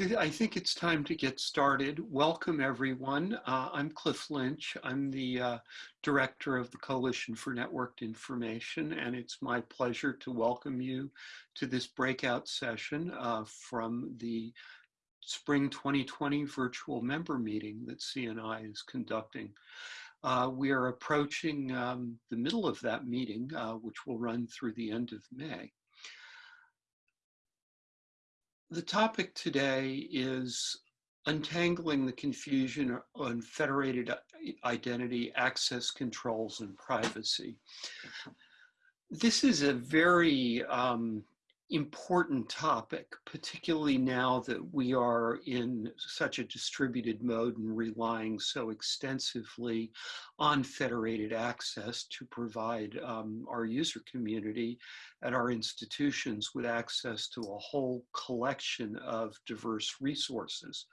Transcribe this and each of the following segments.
I, think it's time to get started. Welcome, everyone. Uh, I'm Cliff Lynch. I'm the uh, director of the Coalition for Networked Information, and it's my pleasure to welcome you to this breakout session uh, from the Spring 2020 virtual member meeting that CNI is conducting. Uh, we are approaching um, the middle of that meeting, uh, which will run through the end of May. The topic today is untangling the confusion on federated identity, access controls, and privacy. This is a very um, important topic, particularly now that we are in such a distributed mode and relying so extensively on federated access to provide um, our user community at our institutions with access to a whole collection of diverse resources.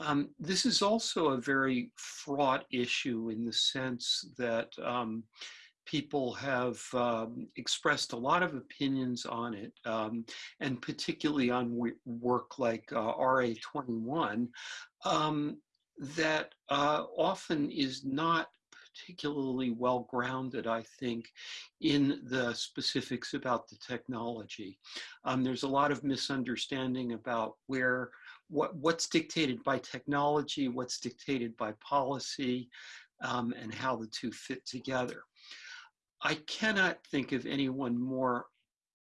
Um, this is also a very fraught issue in the sense that um, people have um, expressed a lot of opinions on it, um, and particularly on work like uh, RA21, um, that uh, often is not particularly well grounded, I think, in the specifics about the technology. Um, there's a lot of misunderstanding about where what, what's dictated by technology, what's dictated by policy, um, and how the two fit together. I cannot think of anyone more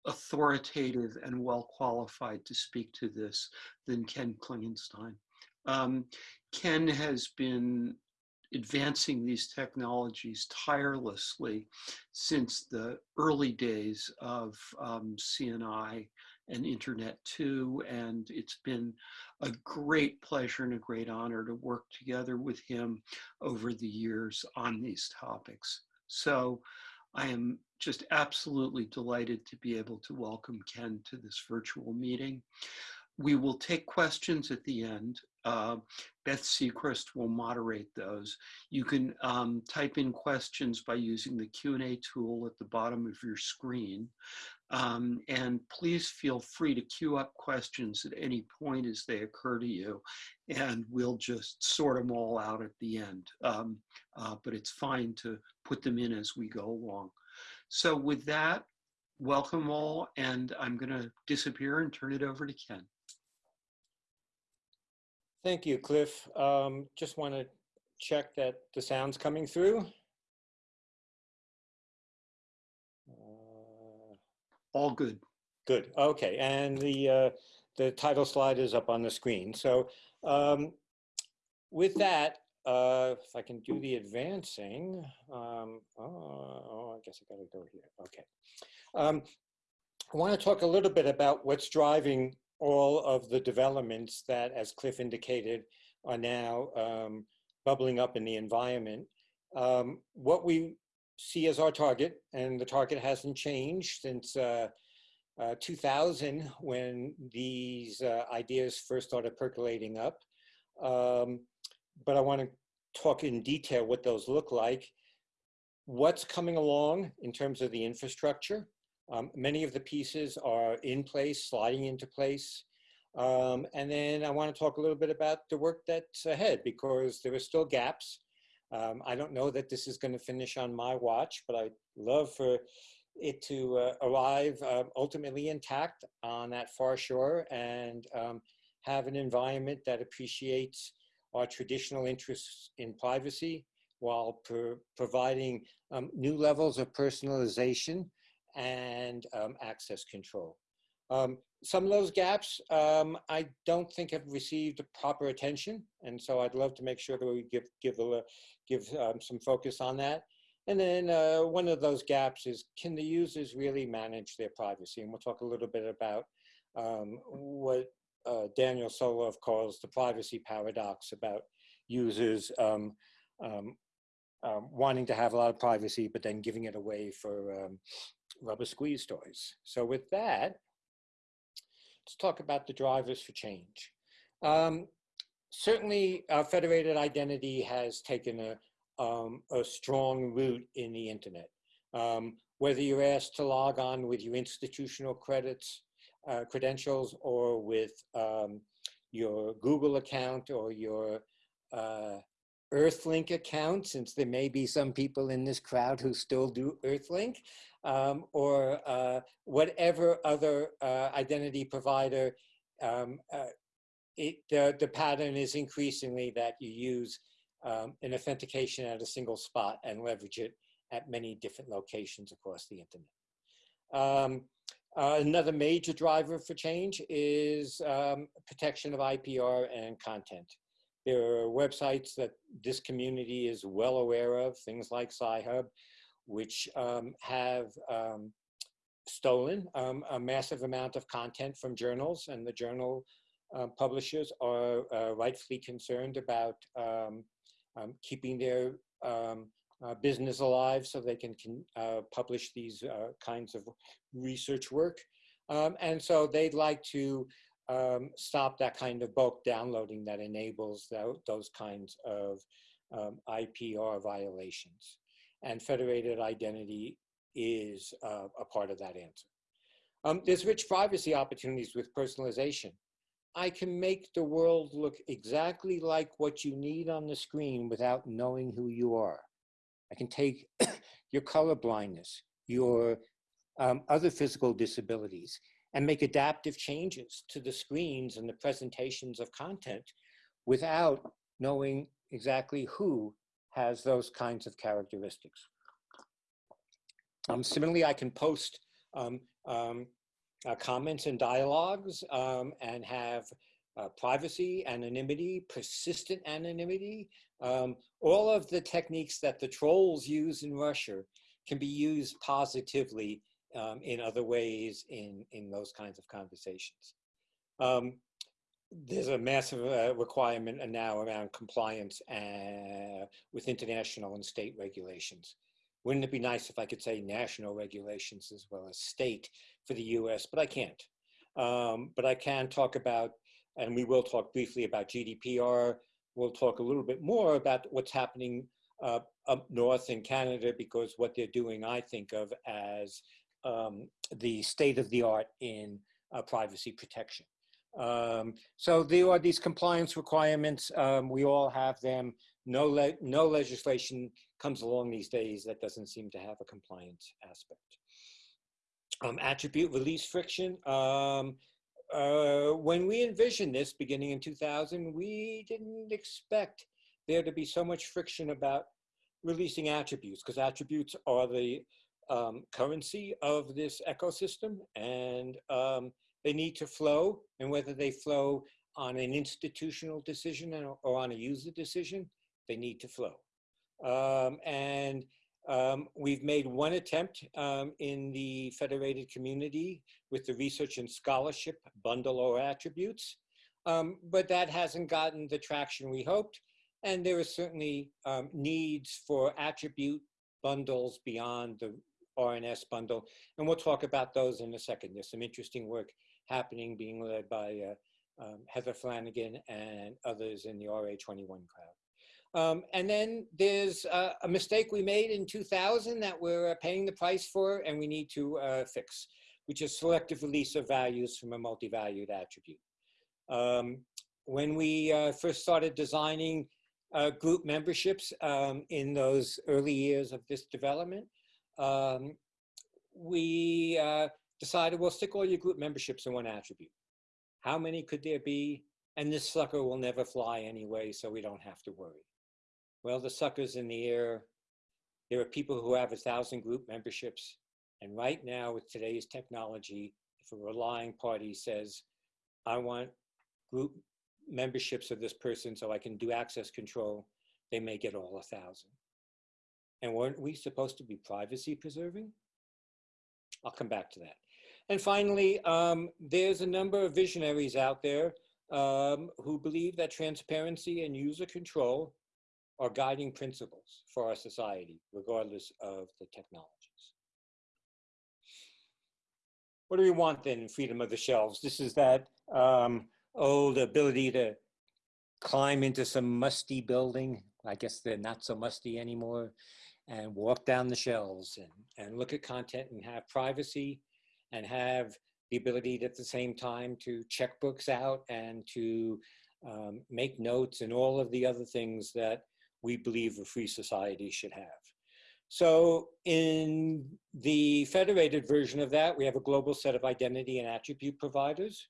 authoritative and well qualified to speak to this than Ken Klingenstein. Um, Ken has been advancing these technologies tirelessly since the early days of um, CNI and Internet 2, and it's been a great pleasure and a great honor to work together with him over the years on these topics. So I am just absolutely delighted to be able to welcome Ken to this virtual meeting. We will take questions at the end. Uh, Beth Sechrist will moderate those. You can um, type in questions by using the Q&A tool at the bottom of your screen. Um, and please feel free to queue up questions at any point as they occur to you, and we'll just sort them all out at the end. Um, uh, but it's fine to put them in as we go along. So with that, welcome all, and I'm going to disappear and turn it over to Ken. Thank you, Cliff. Um, just want to check that the sound's coming through. All good. Good. Okay. And the uh, the title slide is up on the screen. So um, with that, uh, if I can do the advancing, um, oh, oh, I guess I got to go here. Okay. Um, I want to talk a little bit about what's driving all of the developments that, as Cliff indicated, are now um, bubbling up in the environment. Um, what we see as our target, and the target hasn't changed since uh, uh, 2000 when these uh, ideas first started percolating up. Um, but I want to talk in detail what those look like. What's coming along in terms of the infrastructure. Um, many of the pieces are in place, sliding into place. Um, and then I want to talk a little bit about the work that's ahead because there are still gaps. Um, I don't know that this is going to finish on my watch, but I'd love for it to uh, arrive uh, ultimately intact on that far shore and um, have an environment that appreciates our traditional interests in privacy while pro providing um, new levels of personalization and um, access control. Um, some of those gaps um, I don't think have received proper attention, and so I'd love to make sure that we give give a, give um, some focus on that. And then uh, one of those gaps is can the users really manage their privacy? And we'll talk a little bit about um, what uh, Daniel Solove calls the privacy paradox about users um, um, um, wanting to have a lot of privacy, but then giving it away for rubber squeeze toys. So with that, let's talk about the drivers for change. Um, certainly, uh, federated identity has taken a, um, a strong root in the internet. Um, whether you're asked to log on with your institutional credits, uh, credentials, or with um, your Google account or your uh, Earthlink account, since there may be some people in this crowd who still do Earthlink, um, or uh, whatever other uh, identity provider. Um, uh, it, the, the pattern is increasingly that you use um, an authentication at a single spot and leverage it at many different locations across the internet. Um, another major driver for change is um, protection of IPR and content. There are websites that this community is well aware of, things like Sci-Hub, which um, have um, stolen um, a massive amount of content from journals, and the journal uh, publishers are uh, rightfully concerned about um, keeping their uh, business alive so they can, can uh, publish these uh, kinds of research work. And so they'd like to um, stop that kind of bulk downloading that enables th those kinds of um, IPR violations. And federated identity is uh, a part of that answer. Um, there's rich privacy opportunities with personalization. I can make the world look exactly like what you need on the screen without knowing who you are. I can take your color blindness, your um, other physical disabilities, and make adaptive changes to the screens and the presentations of content without knowing exactly who has those kinds of characteristics. Um, similarly, I can post um, um, uh, comments and dialogues um, and have uh, privacy, anonymity, persistent anonymity, um, all of the techniques that the trolls use in Russia can be used positively um, in other ways in, in those kinds of conversations. Um, there's a massive uh, requirement now around compliance uh, with international and state regulations. Wouldn't it be nice if I could say national regulations as well as state for the US, but I can't. Um, but I can talk about, and we will talk briefly about GDPR. We'll talk a little bit more about what's happening uh, up north in Canada because what they're doing, I think of as um, the state of the art in uh, privacy protection. Um, so there are these compliance requirements. Um, we all have them. No, le no legislation comes along these days that doesn't seem to have a compliance aspect. Um, attribute release friction. Um, uh, when we envisioned this beginning in 2000, we didn't expect there to be so much friction about releasing attributes because attributes are the um, currency of this ecosystem and um, they need to flow and whether they flow on an institutional decision or on a user decision, they need to flow. Um, and um, we've made one attempt um, in the federated community with the research and scholarship bundle or attributes, um, but that hasn't gotten the traction we hoped. And there are certainly um, needs for attribute bundles beyond the R&S bundle. And we'll talk about those in a second. There's some interesting work happening being led by uh, um, Heather Flanagan and others in the RA21 crowd. Um, and then there's uh, a mistake we made in 2000 that we're uh, paying the price for and we need to uh, fix, which is selective release of values from a multi-valued attribute. Um, when we uh, first started designing uh, group memberships um, in those early years of this development, um, we decided we'll stick all your group memberships in one attribute. How many could there be? And this sucker will never fly anyway, so we don't have to worry. Well, the sucker's in the air. There are people who have a thousand group memberships. And right now with today's technology, if a relying party says, I want group memberships of this person so I can do access control, they may get all a thousand. And weren't we supposed to be privacy preserving? I'll come back to that. And finally, um, there's a number of visionaries out there um, who believe that transparency and user control are guiding principles for our society, regardless of the technologies. What do we want then freedom of the shelves? This is that um, old ability to climb into some musty building. I guess they're not so musty anymore and walk down the shelves and, and look at content and have privacy and have the ability at the same time to check books out and to um, make notes and all of the other things that we believe a free society should have. So in the federated version of that, we have a global set of identity and attribute providers.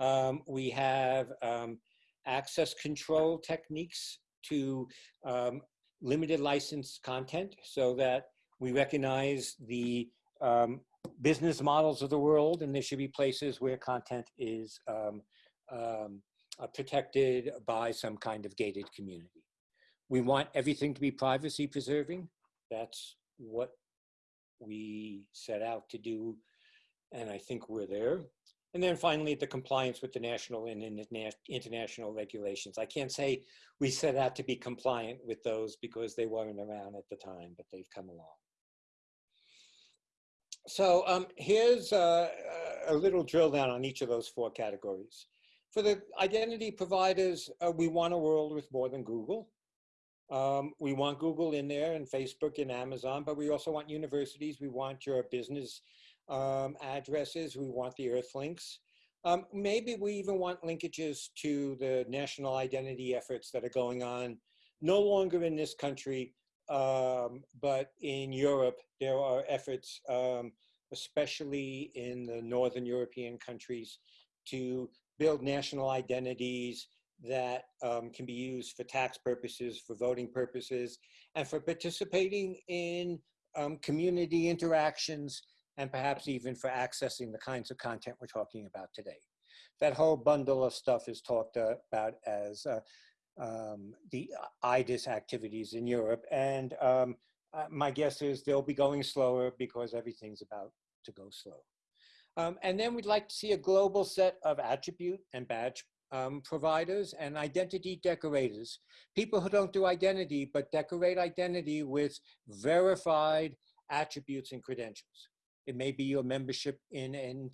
Um, we have um, access control techniques to um, limited license content so that we recognize the um, business models of the world and there should be places where content is um, um, uh, protected by some kind of gated community. We want everything to be privacy preserving. That's what we set out to do and I think we're there. And then finally, the compliance with the national and international regulations. I can't say we set out to be compliant with those because they weren't around at the time, but they've come along. So um, here's a, a, little drill down on each of those four categories. For the identity providers, uh, we want a world with more than Google. Um, we want Google in there and Facebook and Amazon, but we also want universities. We want your business um, addresses. We want the Earthlinks. Um, maybe we even want linkages to the national identity efforts that are going on, no longer in this country, um, but in Europe, there are efforts, um, especially in the Northern European countries, to build national identities that um, can be used for tax purposes, for voting purposes, and for participating in um, community interactions, and perhaps even for accessing the kinds of content we're talking about today. That whole bundle of stuff is talked about as uh, um, the eIDAS activities in Europe. And um, uh, my guess is they'll be going slower because everything's about to go slow. Um, and then we'd like to see a global set of attribute and badge um, providers and identity decorators. People who don't do identity, but decorate identity with verified attributes and credentials. It may be your membership in, in,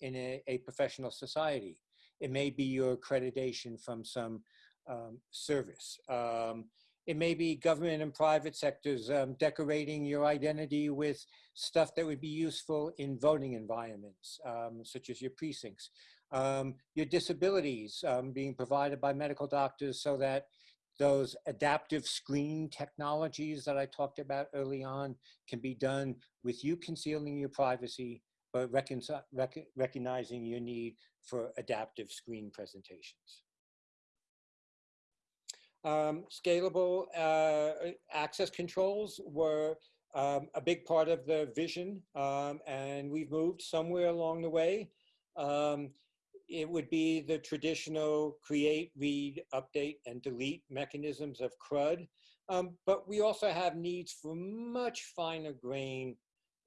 in a, a professional society. It may be your accreditation from some um, service. Um, it may be government and private sectors um, decorating your identity with stuff that would be useful in voting environments, um, such as your precincts. Um, your disabilities um, being provided by medical doctors so that those adaptive screen technologies that I talked about early on can be done with you concealing your privacy, but rec recognizing your need for adaptive screen presentations. Um, scalable uh, access controls were um, a big part of the vision, um, and we've moved somewhere along the way. Um, it would be the traditional create, read, update, and delete mechanisms of CRUD, um, but we also have needs for much finer grain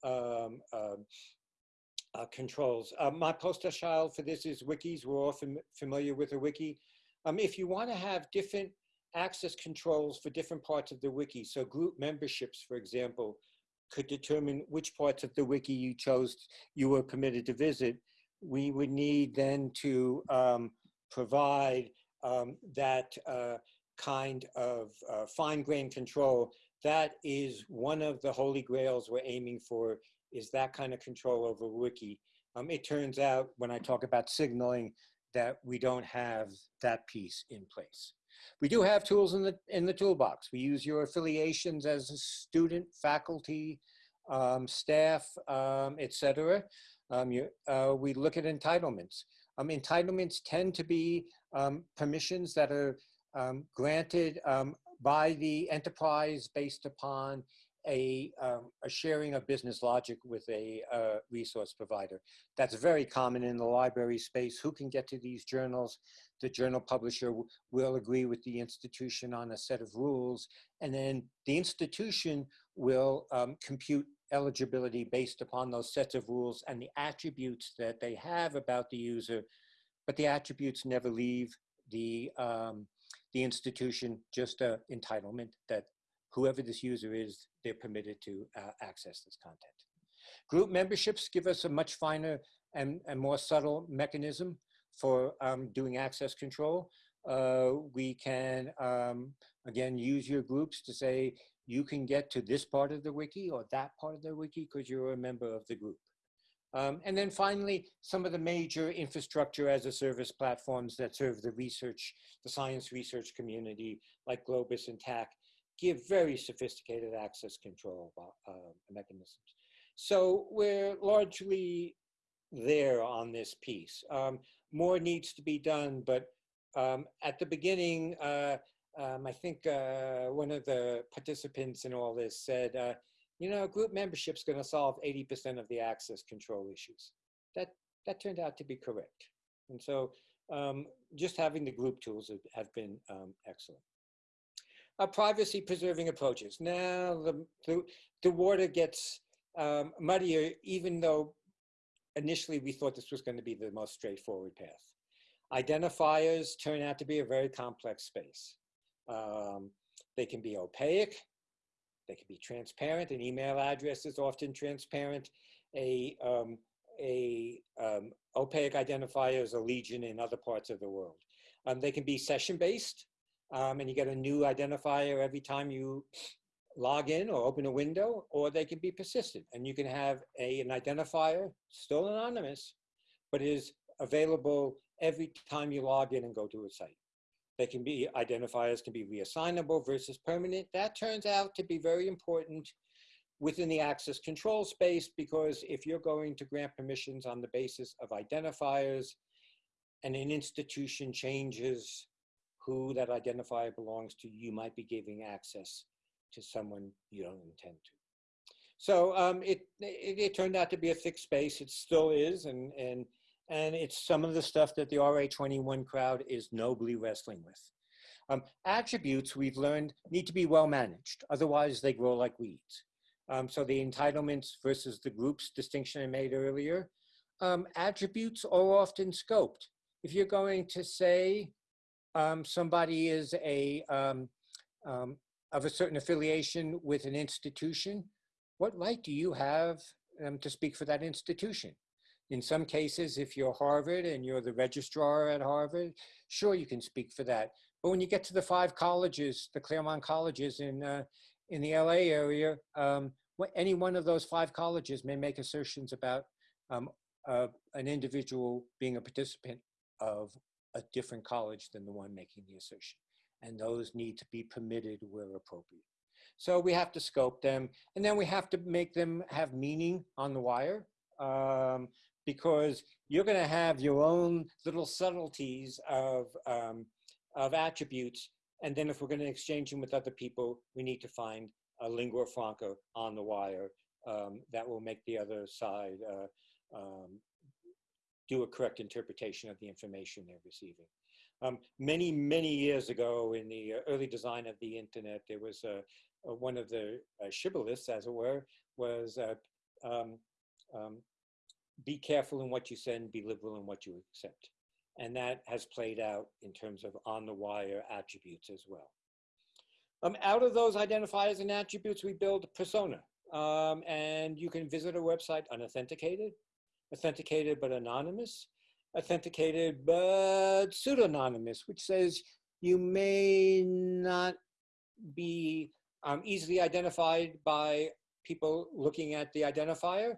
um, uh, controls. Uh, my poster child for this is wikis. We're all fam familiar with a wiki. Um, if you want to have different access controls for different parts of the wiki. So group memberships, for example, could determine which parts of the wiki you chose, you were permitted to visit. We would need then to um, provide um, that uh, kind of uh, fine-grained control. That is one of the holy grails we're aiming for, is that kind of control over wiki. Um, it turns out when I talk about signaling that we don't have that piece in place. We do have tools in the, in the toolbox. We use your affiliations as a student, faculty, um, staff, um, etc. Um, you, uh, we look at entitlements. Um, entitlements tend to be um, permissions that are um, granted um, by the enterprise based upon a, um, a sharing of business logic with a uh, resource provider. That's very common in the library space. Who can get to these journals? The journal publisher will agree with the institution on a set of rules, and then the institution will um, compute eligibility based upon those sets of rules and the attributes that they have about the user, but the attributes never leave the, um, the institution, just an entitlement that whoever this user is, they're permitted to uh, access this content. Group memberships give us a much finer and, and more subtle mechanism for um, doing access control. Uh, we can, um, again, use your groups to say, you can get to this part of the wiki or that part of the wiki because you're a member of the group. Um, and then finally, some of the major infrastructure as a service platforms that serve the research, the science research community, like Globus and TACC, give very sophisticated access control uh, mechanisms. So we're largely there on this piece. Um, more needs to be done, but um, at the beginning, uh, um, I think uh, one of the participants in all this said, uh, you know, group membership is going to solve 80% of the access control issues. That, that turned out to be correct. And so um, just having the group tools have, have been um, excellent. Uh, privacy preserving approaches. Now the, the, the water gets um, muddier, even though initially we thought this was going to be the most straightforward path. Identifiers turn out to be a very complex space. Um, they can be opaque, they can be transparent. An email address is often transparent. A, um, a um, opaque identifier is a legion in other parts of the world. Um, they can be session-based, um, and you get a new identifier every time you log in or open a window, or they can be persistent, and you can have a, an identifier, still anonymous, but is available every time you log in and go to a site. They can be identifiers can be reassignable versus permanent. That turns out to be very important within the access control space because if you're going to grant permissions on the basis of identifiers and an institution changes who that identifier belongs to, you might be giving access to someone you don't intend to. So um, it, it, it turned out to be a thick space. It still is, and and and it's some of the stuff that the RA21 crowd is nobly wrestling with. Um, attributes we've learned need to be well managed, otherwise they grow like weeds. Um, so the entitlements versus the groups distinction I made earlier, um, attributes are often scoped. If you're going to say um, somebody is a um, um, of a certain affiliation with an institution, what right do you have to speak for that institution? In some cases, if you're Harvard and you're the registrar at Harvard, sure, you can speak for that. But when you get to the five colleges, the Claremont colleges in, uh, in the LA area, um, any one of those five colleges may make assertions about um, uh, an individual being a participant of a different college than the one making the assertion. And those need to be permitted where appropriate. So we have to scope them, and then we have to make them have meaning on the wire. Um, because you're going to have your own little subtleties of, um, of attributes. And then if we're going to exchange them with other people, we need to find a lingua franca on the wire um, that will make the other side uh, um, do a correct interpretation of the information they're receiving. Um, many, many years ago in the early design of the internet, there was a, a one of the uh, shibboleths, as it were, was uh, um, um, be careful in what you send, be liberal in what you accept. And that has played out in terms of on the wire attributes as well. Um, out of those identifiers and attributes, we build a persona. Um, and you can visit our website unauthenticated, authenticated but anonymous, authenticated but pseudonymous, which says you may not be um, easily identified by people looking at the identifier,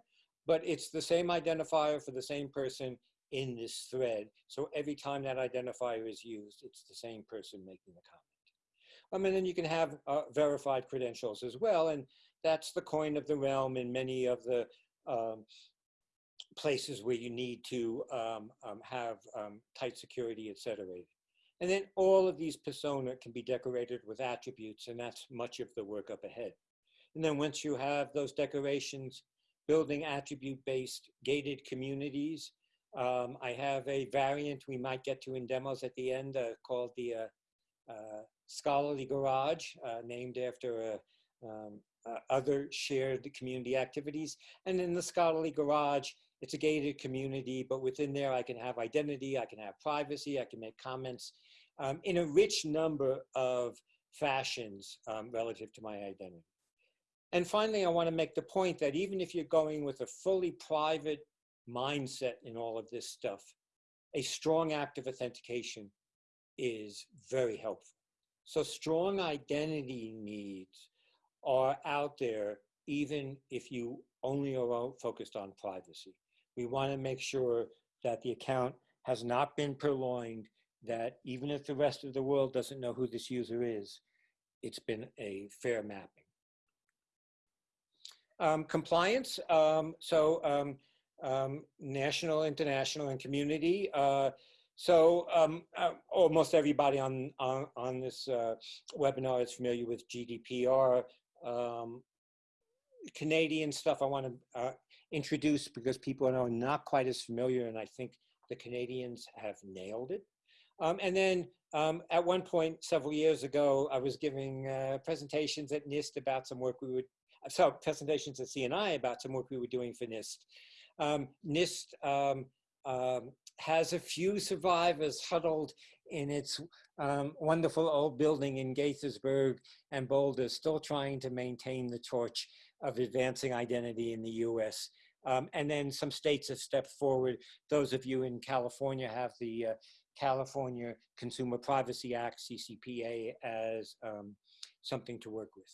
but it's the same identifier for the same person in this thread. So every time that identifier is used, it's the same person making the comment. Um, and then you can have uh, verified credentials as well. And that's the coin of the realm in many of the um, places where you need to um, um have um, tight security, et cetera. And then all of these persona can be decorated with attributes, and that's much of the work up ahead. And then once you have those decorations building attribute-based gated communities. Um, I have a variant we might get to in demos at the end uh, called the uh, uh, Scholarly Garage, uh, named after uh, um, uh, other shared community activities. And in the Scholarly Garage, it's a gated community, but within there I can have identity, I can have privacy, I can make comments um, in a rich number of fashions um, relative to my identity. And finally, I want to make the point that even if you're going with a fully private mindset in all of this stuff, a strong act of authentication is very helpful. So strong identity needs are out there even if you only are focused on privacy. We want to make sure that the account has not been purloined, that even if the rest of the world doesn't know who this user is, it's been a fair mapping. Um, compliance, um, so um, um, national, international, and community. Uh, so um, uh, almost everybody on, on, on this uh, webinar is familiar with GDPR. Um, Canadian stuff I want to uh, introduce because people are not quite as familiar and I think the Canadians have nailed it. Um, and then um, at one point several years ago, I was giving uh, presentations at NIST about some work we would, so presentations at CNI about some work we were doing for NIST. Um, NIST um, um, has a few survivors huddled in its um, wonderful old building in Gaithersburg and Boulder, still trying to maintain the torch of advancing identity in the US. Um, and then some states have stepped forward. Those of you in California have the uh, California Consumer Privacy Act, CCPA, as um, something to work with.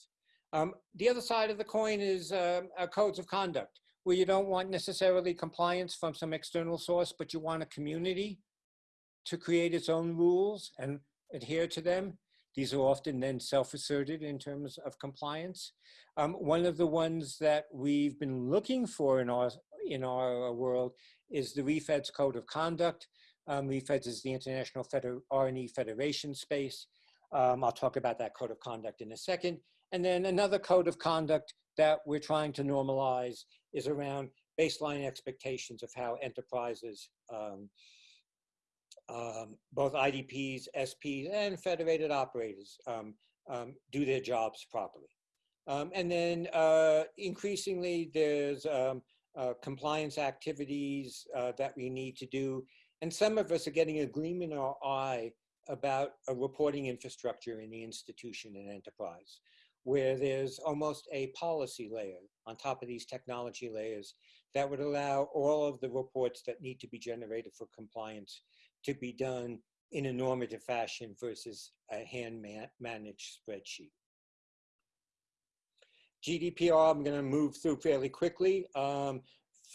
Um, the other side of the coin is uh, codes of conduct where you don't want necessarily compliance from some external source, but you want a community to create its own rules and adhere to them. These are often then self-asserted in terms of compliance. Um, one of the ones that we've been looking for in our, in our world is the ReFEDS Code of Conduct. Um, ReFEDS is the International Feder R&E Federation space. Um, I'll talk about that code of conduct in a second. And then another code of conduct that we're trying to normalize is around baseline expectations of how enterprises, um, um, both IDPs, SPs, and federated operators um, um, do their jobs properly. Um, and then uh, increasingly, there's um, uh, compliance activities uh, that we need to do. And some of us are getting a gleam in our eye about a reporting infrastructure in the institution and enterprise where there's almost a policy layer on top of these technology layers that would allow all of the reports that need to be generated for compliance to be done in a normative fashion versus a hand man managed spreadsheet. GDPR, I'm going to move through fairly quickly. Um,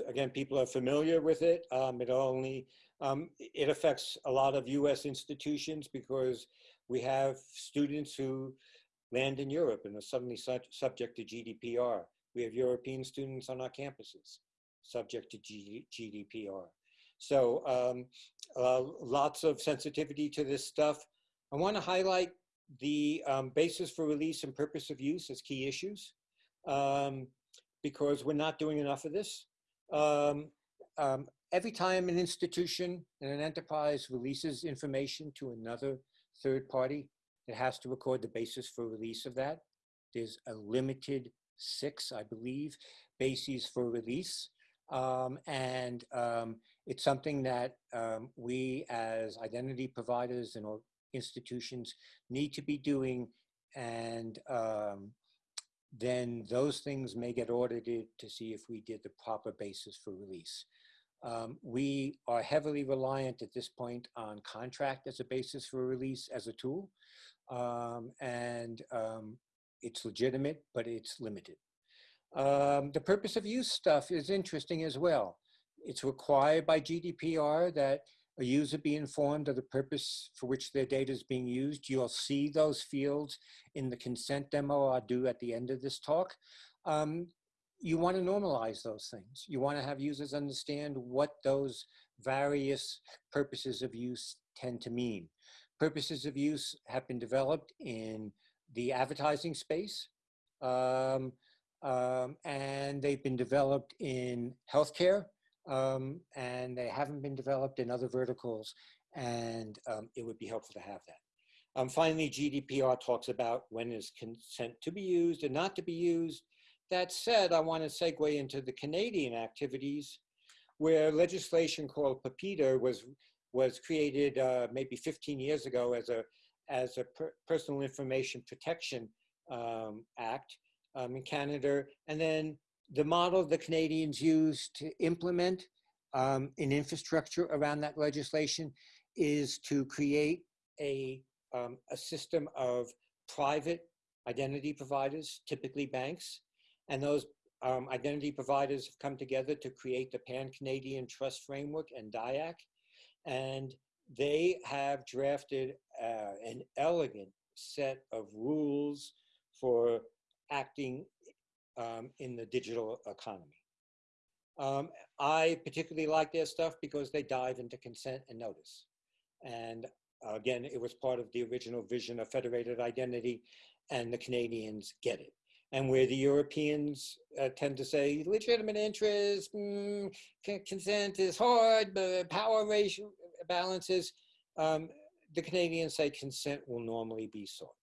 again, people are familiar with it. Um, it only, um, it affects a lot of US institutions because we have students who land in Europe and are suddenly su subject to GDPR. We have European students on our campuses subject to G GDPR. So um, uh, lots of sensitivity to this stuff. I want to highlight the um, basis for release and purpose of use as key issues um, because we're not doing enough of this. Um, um, every time an institution and an enterprise releases information to another third party, it has to record the basis for release of that. There's a limited six, I believe, bases for release. Um, and um, it's something that um, we as identity providers and institutions need to be doing. And um, then those things may get audited to see if we did the proper basis for release. Um, we are heavily reliant at this point on contract as a basis for release as a tool um, and um, it's legitimate, but it's limited. Um, the purpose of use stuff is interesting as well. It's required by GDPR that a user be informed of the purpose for which their data is being used. You'll see those fields in the consent demo I'll do at the end of this talk. Um, you want to normalize those things. You want to have users understand what those various purposes of use tend to mean. Purposes of use have been developed in the advertising space, um, um, and they've been developed in healthcare, um, and they haven't been developed in other verticals, and um, it would be helpful to have that. Um, finally, GDPR talks about when is consent to be used and not to be used. That said, I want to segue into the Canadian activities where legislation called PIPEDA was was created uh, maybe 15 years ago as a, as a per personal information protection um, act um, in Canada. And then the model the Canadians used to implement um, an infrastructure around that legislation is to create a, um, a system of private identity providers, typically banks, and those um, identity providers have come together to create the Pan-Canadian Trust Framework and DIACC, and they have drafted uh, an elegant set of rules for acting um, in the digital economy. Um, I particularly like their stuff because they dive into consent and notice. And again, it was part of the original vision of federated identity, and the Canadians get it. And where the Europeans uh, tend to say legitimate interest, mm, consent is hard, but power ratio balances, um, the Canadians say consent will normally be sought.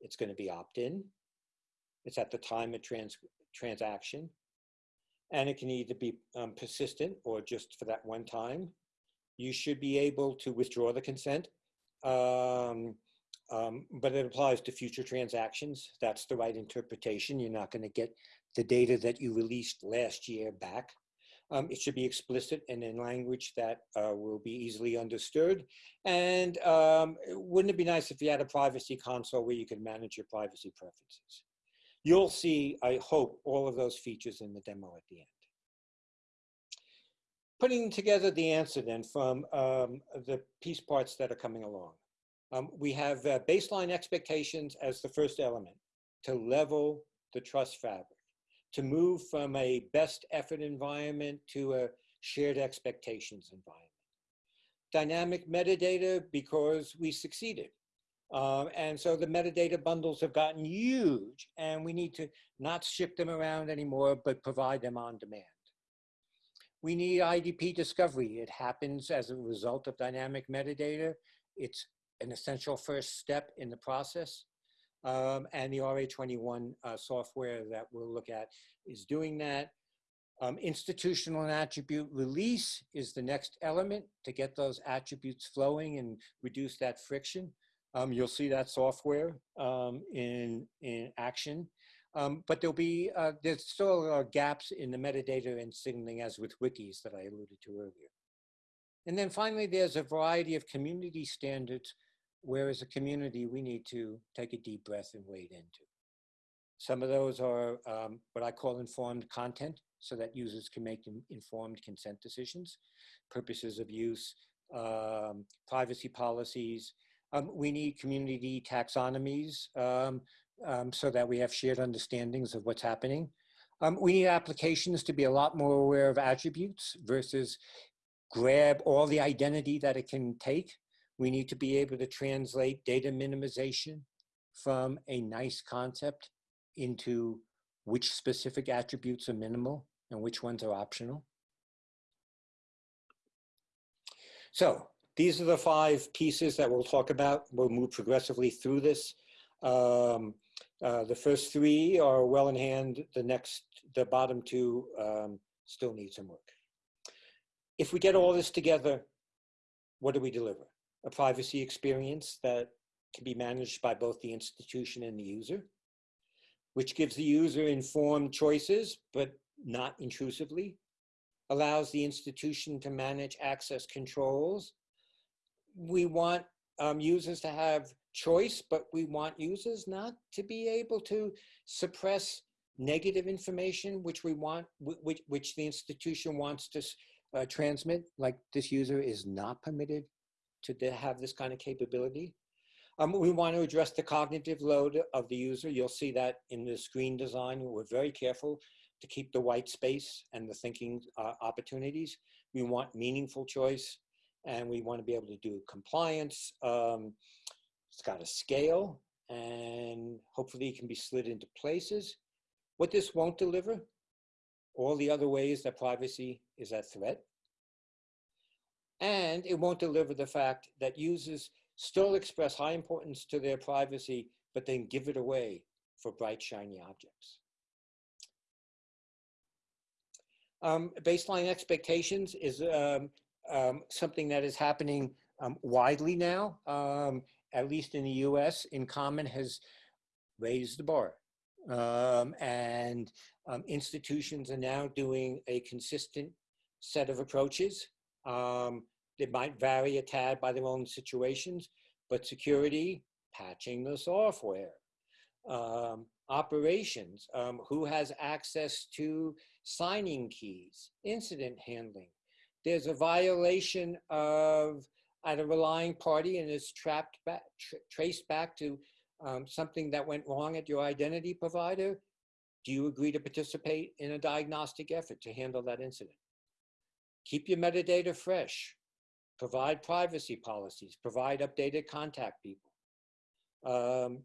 It's going to be opt-in. It's at the time of trans transaction. And it can either be um, persistent or just for that one time. You should be able to withdraw the consent. Um, um, but it applies to future transactions. That's the right interpretation. You're not going to get the data that you released last year back. Um, it should be explicit and in language that uh, will be easily understood. And um, wouldn't it be nice if you had a privacy console where you could manage your privacy preferences? You'll see, I hope, all of those features in the demo at the end. Putting together the answer then from um, the piece parts that are coming along. Um, we have uh, baseline expectations as the first element to level the trust fabric, to move from a best effort environment to a shared expectations environment. Dynamic metadata because we succeeded. Um, and so the metadata bundles have gotten huge and we need to not ship them around anymore, but provide them on demand. We need IDP discovery. It happens as a result of dynamic metadata. It's an essential first step in the process. Um, and the RA21 uh, software that we'll look at is doing that. Um, institutional and attribute release is the next element to get those attributes flowing and reduce that friction. Um, you'll see that software um, in, in action. Um, but there'll be, uh, there's still uh, gaps in the metadata and signaling as with wikis that I alluded to earlier. And then finally, there's a variety of community standards where as a community, we need to take a deep breath and wade into. Some of those are um, what I call informed content, so that users can make informed consent decisions, purposes of use, um, privacy policies. Um, we need community taxonomies um, um, so that we have shared understandings of what's happening. Um, we need applications to be a lot more aware of attributes versus grab all the identity that it can take we need to be able to translate data minimization from a nice concept into which specific attributes are minimal and which ones are optional. So these are the five pieces that we'll talk about. We'll move progressively through this. Um, uh, the first three are well in hand. The next, the bottom two um, still need some work. If we get all this together, what do we deliver? a privacy experience that can be managed by both the institution and the user, which gives the user informed choices, but not intrusively, allows the institution to manage access controls. We want um, users to have choice, but we want users not to be able to suppress negative information, which we want, which, which the institution wants to uh, transmit, like this user is not permitted to have this kind of capability. Um, we want to address the cognitive load of the user. You'll see that in the screen design. We're very careful to keep the white space and the thinking uh, opportunities. We want meaningful choice and we want to be able to do compliance. Um, it's got a scale and hopefully it can be slid into places. What this won't deliver, all the other ways that privacy is at threat, and it won't deliver the fact that users still express high importance to their privacy, but then give it away for bright, shiny objects. Um, baseline expectations is um, um, something that is happening um, widely now, um, at least in the US. InCommon has raised the bar. Um, and institutions are now doing a consistent set of approaches um, they might vary a tad by their own situations, but security, patching the software. Um, operations, um, who has access to signing keys, incident handling. There's a violation of at a relying party and it's trapped back, tr traced back to um, something that went wrong at your identity provider. Do you agree to participate in a diagnostic effort to handle that incident? Keep your metadata fresh. Provide privacy policies. Provide updated contact people. Um,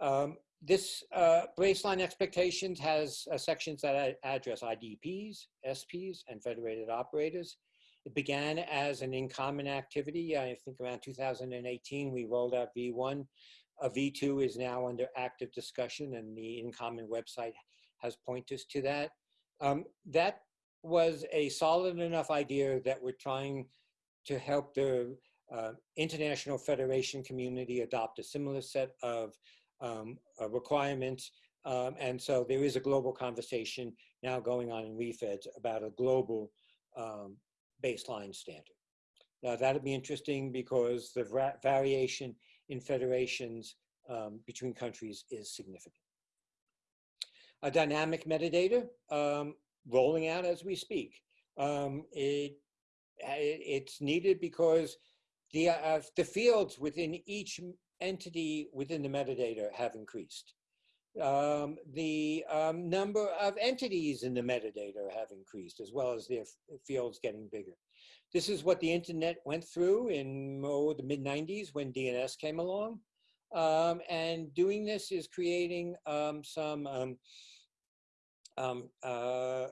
um, this uh, baseline expectations has uh, sections that address IDPs, SPs, and federated operators. It began as an InCommon activity. I think around 2018, we rolled out V1. A V2 is now under active discussion and the InCommon website has pointers to that. Um, that was a solid enough idea that we're trying to help the uh, international federation community adopt a similar set of um, uh, requirements. Um, and so there is a global conversation now going on in REFEDS about a global um, baseline standard. Now that'd be interesting because the variation in federations um, between countries is significant. A dynamic metadata um, rolling out as we speak. Um, it, it's needed because the, uh, the fields within each entity within the metadata have increased. Um, the um, number of entities in the metadata have increased as well as their fields getting bigger. This is what the internet went through in oh, the mid 90s when DNS came along. Um, and doing this is creating um, some, um, um, uh,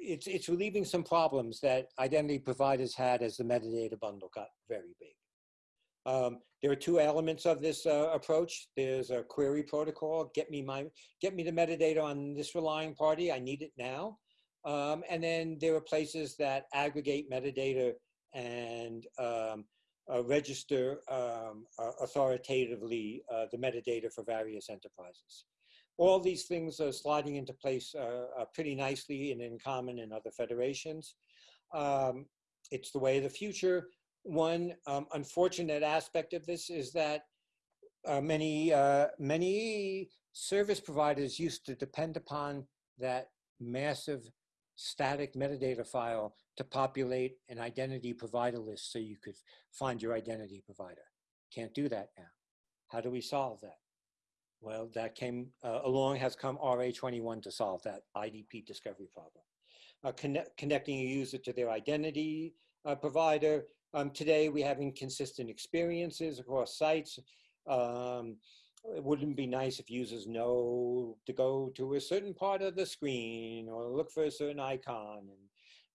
it's, it's relieving some problems that identity providers had as the metadata bundle got very big. Um, there are two elements of this uh, approach. There's a query protocol, get me my, get me the metadata on this relying party, I need it now. Um, and then there are places that aggregate metadata and um, uh, register um, uh, authoritatively uh, the metadata for various enterprises. All these things are sliding into place uh, uh, pretty nicely and InCommon in other federations. Um, it's the way of the future. One um, unfortunate aspect of this is that uh, many, uh, many service providers used to depend upon that massive static metadata file to populate an identity provider list so you could find your identity provider. Can't do that now. How do we solve that? Well, that came uh, along, has come RA21 to solve that IDP discovery problem. Uh, connect, connecting a user to their identity uh, provider, um, today, we have inconsistent experiences across sites. Um, it wouldn't be nice if users know to go to a certain part of the screen or look for a certain icon and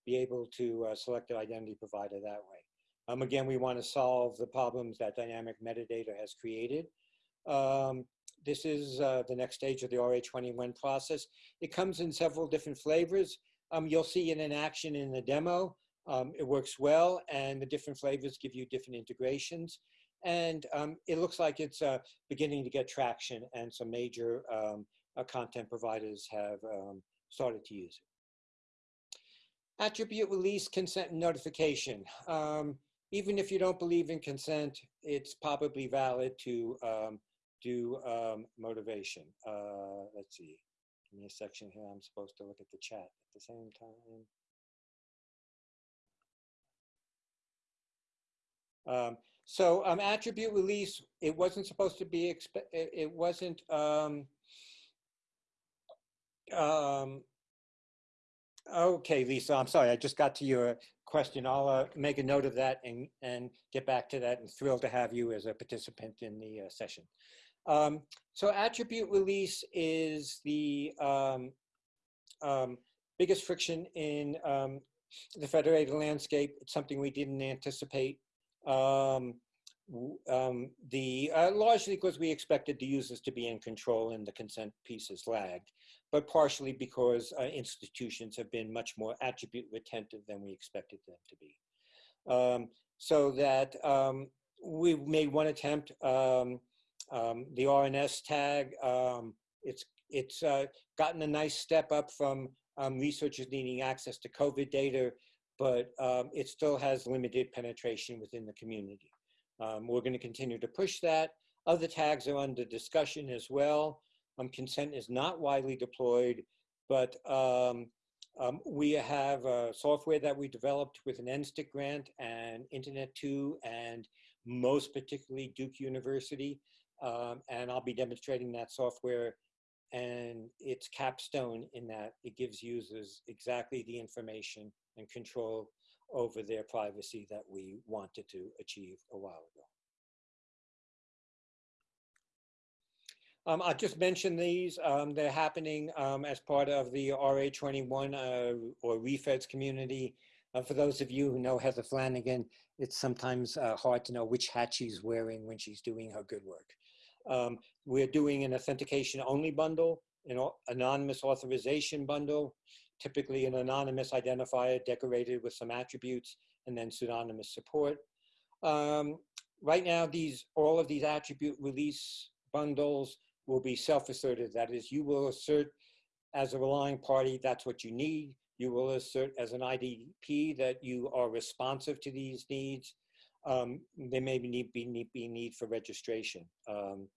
be able to uh, select an identity provider that way. Um, again, we want to solve the problems that dynamic metadata has created. Um, this is uh, the next stage of the RA21 process. It comes in several different flavors. Um, you'll see it in action in the demo. Um, it works well and the different flavors give you different integrations. And um, it looks like it's uh, beginning to get traction and some major um, uh, content providers have um, started to use it. Attribute release, consent, and notification. Um, even if you don't believe in consent, it's probably valid to um, do motivation. Uh, let's see, give me a section here. I'm supposed to look at the chat at the same time. Um, so um, attribute release, it wasn't supposed to be, it wasn't, um, um, okay, Lisa, I'm sorry, I just got to your question. I'll uh, make a note of that and, and get back to that and thrilled to have you as a participant in the uh, session. Um, so attribute release is the um, um, biggest friction in um, the federated landscape. It's something we didn't anticipate um, um, the uh, largely because we expected the users to be in control and the consent pieces lagged, but partially because uh, institutions have been much more attribute retentive than we expected them to be. Um, so that um, we made one attempt, um, um, the R&S tag, it's, it's uh, gotten a nice step up from researchers needing access to COVID data but um, it still has limited penetration within the community. Um, we're going to continue to push that. Other tags are under discussion as well. Um, consent is not widely deployed, but um, um, we have software that we developed with an NSTIC grant and Internet 2 and most particularly Duke University. Um, and I'll be demonstrating that software and its capstone in that it gives users exactly the information and control over their privacy that we wanted to achieve a while ago. Um, I'll just mention these. Um, they're happening um, as part of the RA21 uh, or ReFEDS community. Uh, for those of you who know Heather Flanagan, it's sometimes uh, hard to know which hat she's wearing when she's doing her good work. Um, we're doing an authentication only bundle, an anonymous authorization bundle, typically an anonymous identifier decorated with some attributes, and then pseudonymous support. Um, right now, these all of these attribute release bundles will be self-asserted. That is, you will assert as a relying party, that's what you need. You will assert as an IDP that you are responsive to these needs. Um, there may be need, be, need, be need for registration um,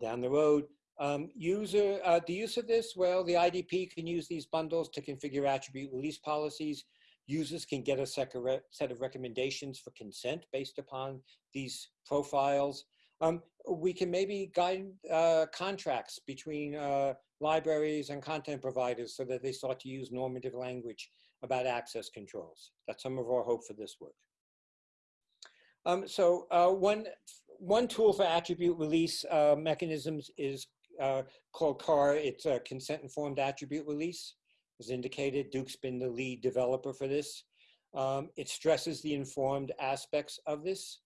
down the road. Um, user, uh, the use of this, well, the IDP can use these bundles to configure attribute release policies. Users can get a set of recommendations for consent based upon these profiles. Um, we can maybe guide uh, contracts between uh, libraries and content providers so that they start to use normative language about access controls. That's some of our hope for this work. Um, so uh, one, one tool for attribute release uh, mechanisms is uh, called CAR. It's a consent-informed attribute release. As indicated, Duke's been the lead developer for this. Um, it stresses the informed aspects of this.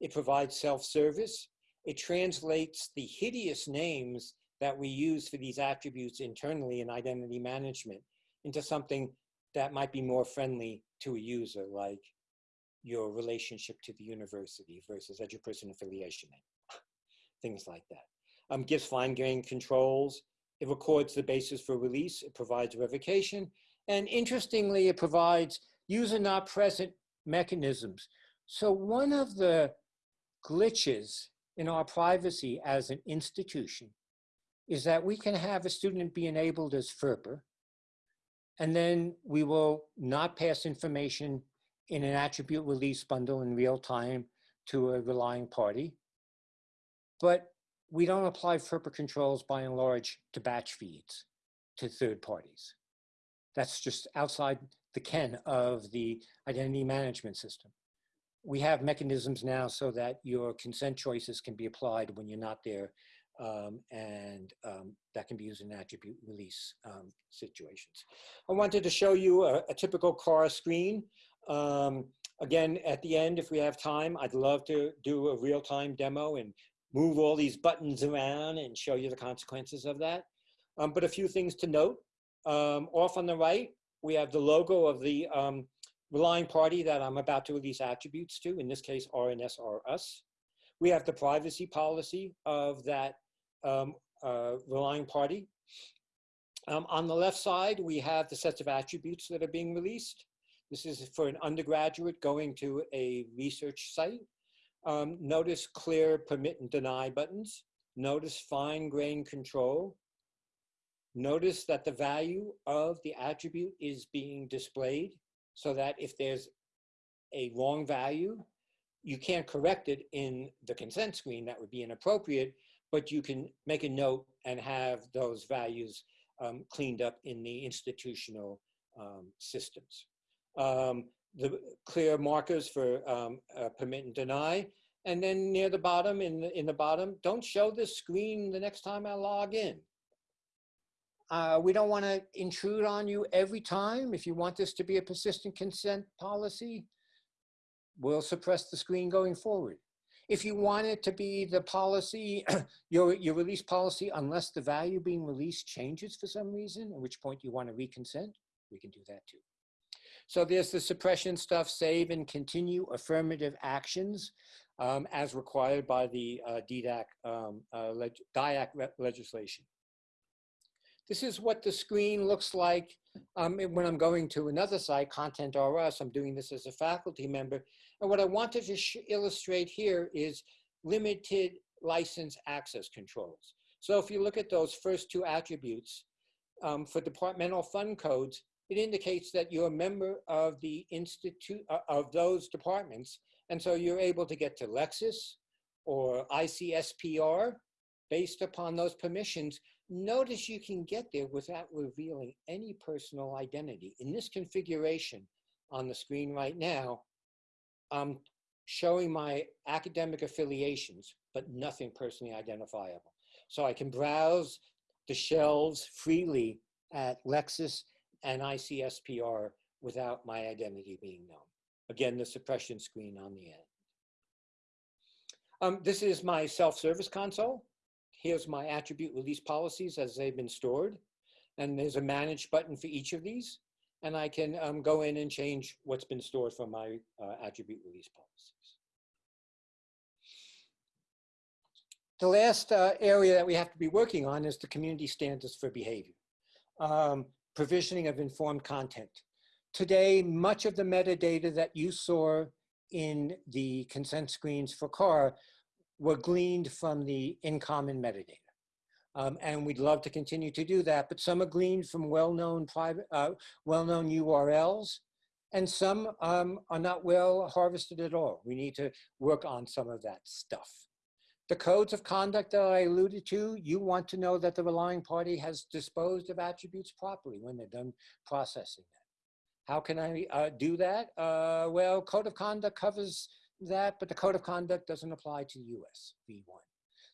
It provides self-service. It translates the hideous names that we use for these attributes internally in identity management into something that might be more friendly to a user, like your relationship to the university versus education affiliation, things like that um, gives fine-grained controls. It records the basis for release. It provides revocation. And interestingly, it provides user not present mechanisms. So one of the glitches in our privacy as an institution is that we can have a student be enabled as FERPA, and then we will not pass information in an attribute release bundle in real time to a relying party. But we don't apply FERPA controls by and large to batch feeds to third parties. That's just outside the ken of the identity management system. We have mechanisms now so that your consent choices can be applied when you're not there um, and um, that can be used in attribute release um, situations. I wanted to show you a, a typical car screen. Um, again, at the end, if we have time, I'd love to do a real-time demo and move all these buttons around and show you the consequences of that. Um, but a few things to note. Um, off on the right, we have the logo of the um, relying party that I'm about to release attributes to, in this case, RNS or us. We have the privacy policy of that um, uh, relying party. Um, on the left side, we have the sets of attributes that are being released. This is for an undergraduate going to a research site. Um, notice clear permit and deny buttons. Notice fine grain control. Notice that the value of the attribute is being displayed so that if there's a wrong value, you can't correct it in the consent screen, that would be inappropriate, but you can make a note and have those values um, cleaned up in the institutional um, systems. Um, the clear markers for um, uh, permit and deny. And then near the bottom, in the, in the bottom, don't show this screen the next time I log in. Uh, we don't want to intrude on you every time. If you want this to be a persistent consent policy, we'll suppress the screen going forward. If you want it to be the policy, your, your release policy, unless the value being released changes for some reason, at which point you want to reconsent, we can do that too. So there's the suppression stuff, save and continue affirmative actions um, as required by the uh, DDAC, um, uh, leg DIACC legislation. This is what the screen looks like um, when I'm going to another site, Content RS. I'm doing this as a faculty member. And what I wanted to illustrate here is limited license access controls. So if you look at those first two attributes um, for departmental fund codes, it indicates that you're a member of the institute uh, of those departments. And so you're able to get to Lexis or ICPSR based upon those permissions. Notice you can get there without revealing any personal identity. In this configuration on the screen right now, I'm showing my academic affiliations, but nothing personally identifiable. So I can browse the shelves freely at Lexis and ICPSR without my identity being known. Again, the suppression screen on the end. Um, this is my self-service console. Here's my attribute release policies as they've been stored. And there's a manage button for each of these. And I can um, go in and change what's been stored from my uh, attribute release policies. The last uh, area that we have to be working on is the community standards for behavior. Um, provisioning of informed content. Today, much of the metadata that you saw in the consent screens for CAR were gleaned from the InCommon metadata. Um, and we'd love to continue to do that, but some are gleaned from well-known private, uh, well-known URLs, and some um, are not well harvested at all. We need to work on some of that stuff. The codes of conduct that I alluded to, you want to know that the relying party has disposed of attributes properly when they're done processing them. How can I uh, do that? Uh, well, code of conduct covers that, but the code of conduct doesn't apply to the US v1.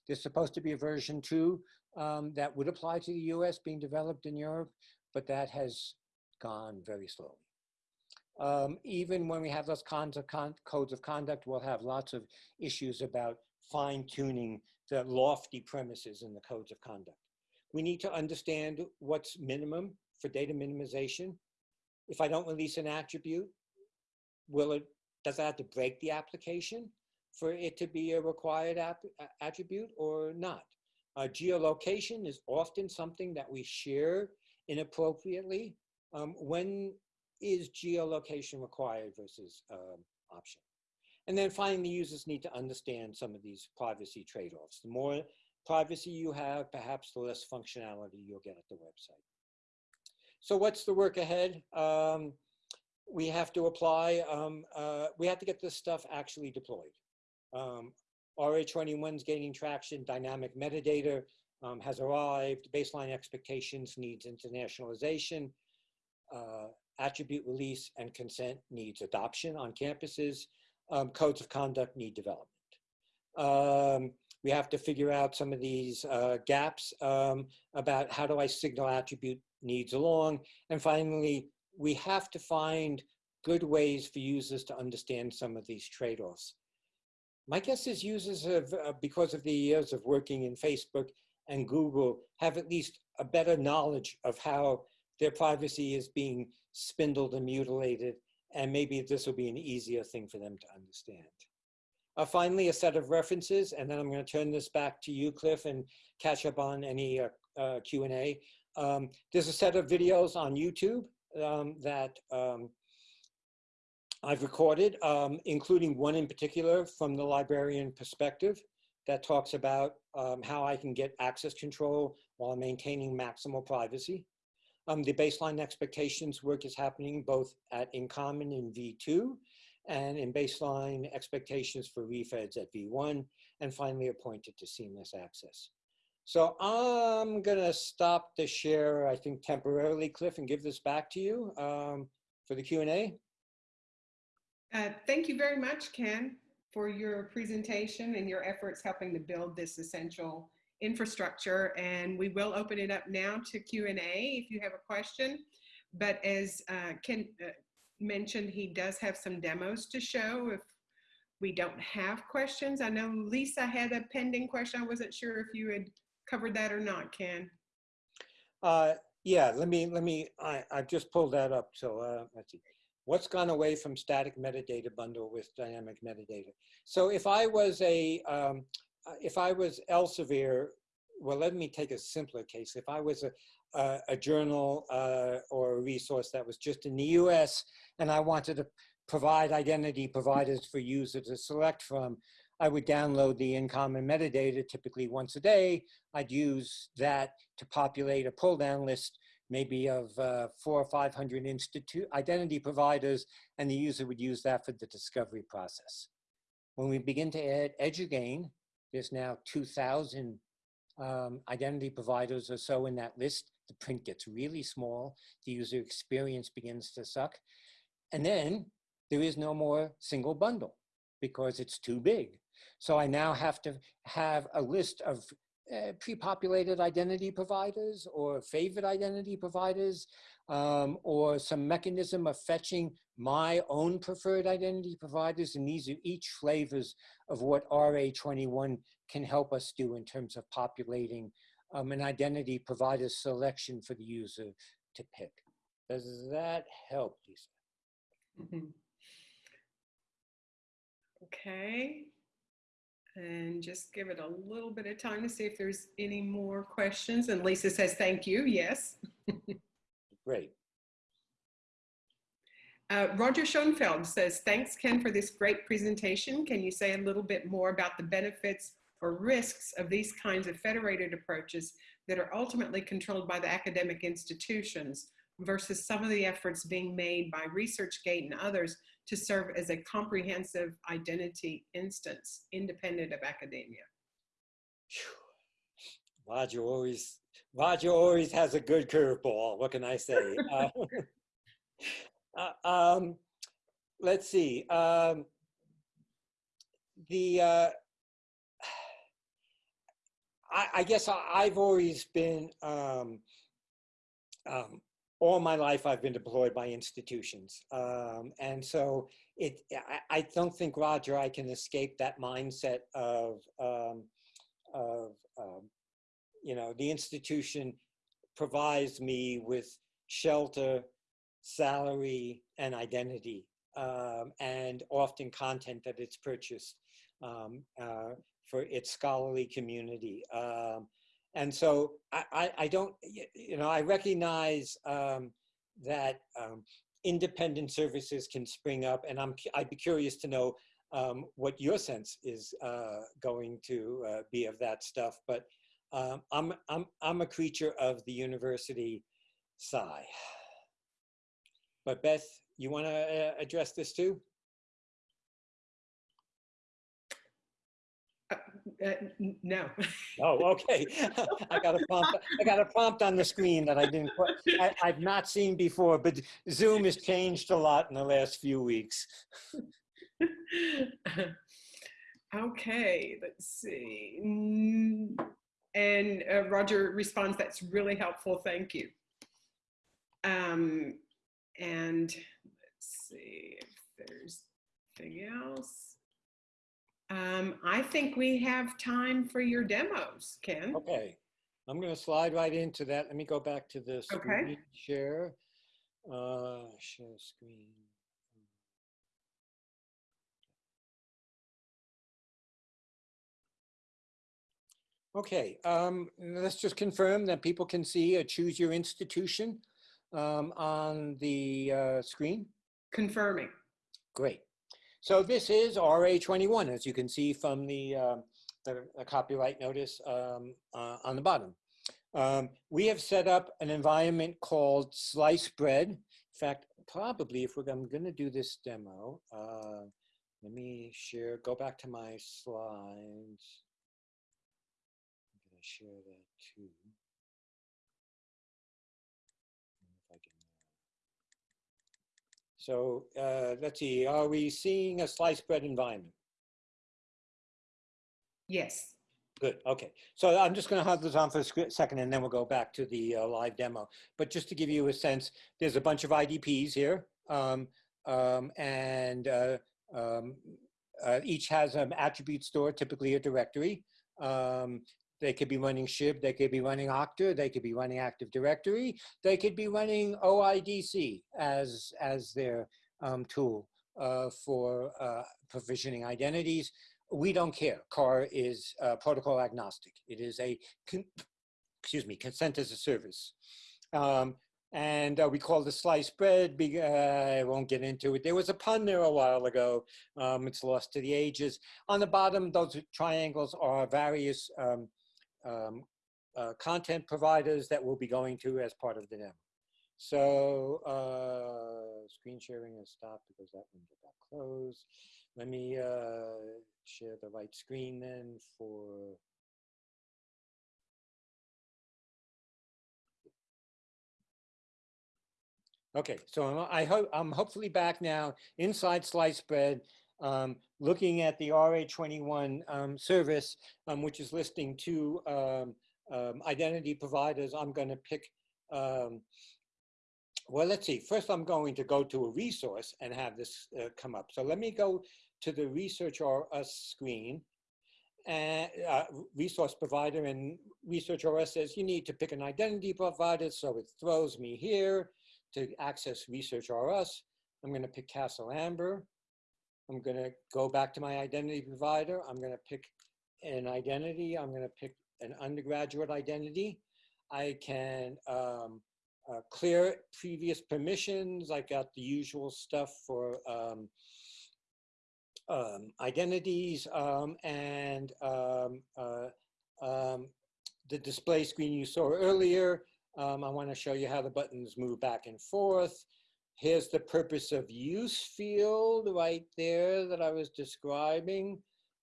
There's supposed to be a version two um, that would apply to the US being developed in Europe, but that has gone very slowly. Um, even when we have those of codes of conduct, we'll have lots of issues about fine tuning the lofty premises in the codes of conduct. We need to understand what's minimum for data minimization. If I don't release an attribute, will it, does that have to break the application for it to be a required attribute or not? Uh, geolocation is often something that we share inappropriately. Um, when is geolocation required versus um, optional? And then finally, users need to understand some of these privacy trade-offs. The more privacy you have, perhaps the less functionality you'll get at the website. So what's the work ahead? Um, we have to apply, um, uh, we have to get this stuff actually deployed. Um, RA21 is gaining traction, dynamic metadata um, has arrived, baseline expectations needs internationalization, uh, attribute release and consent needs adoption on campuses um, codes of conduct need development. Um, we have to figure out some of these uh, gaps um, about how do I signal attribute needs along. And finally, we have to find good ways for users to understand some of these trade-offs. My guess is users have, uh, because of the years of working in Facebook and Google, have at least a better knowledge of how their privacy is being spindled and mutilated and maybe this will be an easier thing for them to understand. Uh, finally, a set of references, and then I'm going to turn this back to you, Cliff, and catch up on any uh, uh, Q&A. Um, there's a set of videos on YouTube um, that um, I've recorded, um, including one in particular from the librarian perspective that talks about um, how I can get access control while maintaining maximal privacy. Um, the baseline expectations work is happening both at InCommon in V2 and in baseline expectations for refeds at V1, and finally appointed to seamless access. So I'm gonna stop the share, I think temporarily, Cliff, and give this back to you um, for the Q&A. Uh, thank you very much, Ken, for your presentation and your efforts helping to build this essential infrastructure and we will open it up now to Q&A if you have a question. But as uh, Ken uh, mentioned, he does have some demos to show if we don't have questions. I know Lisa had a pending question. I wasn't sure if you had covered that or not, Ken. Uh, yeah, let me, let me, I, I've just pulled that up. So uh, let's see. What's gone away from static metadata bundle with dynamic metadata? So if I was a, um, if I was Elsevier, well, let me take a simpler case. If I was a, a, a journal uh, or a resource that was just in the US and I wanted to provide identity providers for users to select from, I would download the InCommon metadata typically once a day. I'd use that to populate a pull down list, maybe of uh, four or 500 institute identity providers, and the user would use that for the discovery process. When we begin to add EduGain, there's now 2,000 um, identity providers or so in that list. The print gets really small. The user experience begins to suck. And then there is no more single bundle because it's too big. So I now have to have a list of uh, pre-populated identity providers or favorite identity providers um, or some mechanism of fetching my own preferred identity providers. And these are each flavors of what RA21 can help us do in terms of populating um, an identity provider selection for the user to pick. Does that help, Lisa? Mhm. Okay. And just give it a little bit of time to see if there's any more questions. And Lisa says, thank you. Yes. Great. Uh, Roger Schonfeld says, thanks, Ken, for this great presentation. Can you say a little bit more about the benefits or risks of these kinds of federated approaches that are ultimately controlled by the academic institutions versus some of the efforts being made by ResearchGate and others to serve as a comprehensive identity instance independent of academia? Roger always, Roger always has a good curveball. What can I say? uh, uh, um, let's see. Um, the uh, I, I guess I, I've always been um, um, all my life I've been deployed by institutions. Um, and so it, I, I, don't think, Roger, I can escape that mindset of, um, of um, you know, the institution provides me with shelter, salary, and identity, um, and often content that it's purchased um, uh, for its scholarly community. And so I, I, I, don't, you know, I recognize um, that um, independent services can spring up, and I'm, I'd be curious to know um, what your sense is uh, going to uh, be of that stuff. But um, I'm, I'm, I'm a creature of the university sigh. But Beth, you want to uh, address this too? Uh, no. Oh, okay. I got a prompt. I got a prompt on the screen that I didn't. Quite, I, I've not seen before, but Zoom has changed a lot in the last few weeks. okay, let's see. Mm, and uh, Roger responds, "That's really helpful. Thank you." Um, and let's see if there's anything else. Um, I think we have time for your demos, Ken. Okay, I'm going to slide right into that. Let me go back to the Okay. screen share. Uh, share screen. Okay, um, let's just confirm that people can see a choose your institution um, on the uh, screen. Confirming. Great. So this is RA21, as you can see from the, uh, the, the copyright notice um, uh, on the bottom. Um, we have set up an environment called Sliced Bread. In fact, probably if we're, I'm going to do this demo, uh, let me share, go back to my slides. I'm to share that too. If I can so uh, let's see, are we seeing a sliced bread environment? Yes. Good, okay. So I'm just gonna hold this on for a second and then we'll go back to the uh, live demo. But just to give you a sense, there's a bunch of IDPs here. Um, um, and uh, um, uh, each has an attribute store, typically a directory. They could be running SHIB, they could be running Okta, they could be running Active Directory, they could be running OIDC as, as their um, tool uh, for uh, provisioning identities. We don't care. CAR is uh, protocol agnostic. It is a, excuse me, consent as a service. Um, And uh, we call the sliced bread. Be, uh, I won't get into it. There was a pun there a while ago. Um, it's lost to the ages. On the bottom, those triangles are various um, um, uh, content providers that we'll be going to as part of the demo. So uh, screen sharing has stopped because that window got closed. Let me uh, share the right screen then for Okay, so I'm, I hope I'm hopefully back now inside sliced bread, um, looking at the RA21 um, service, um, which is listing two um, um, identity providers. I'm going to pick. Um, well, let's see. First, I'm going to go to a resource and have this uh, come up. So let me go to the Research or Us screen and uh, resource provider and Research or Us says you need to pick an identity provider. So it throws me here to access Research R Us. I'm going to pick Castle Amber. I'm going to go back to my identity provider. I'm going to pick an identity. I'm going to pick an undergraduate identity. I can um, uh, clear previous permissions. I got the usual stuff for um, um, identities um, and um, uh, um, the display screen you saw earlier. I want to show you how the buttons move back and forth. Here's the purpose of use field right there that I was describing.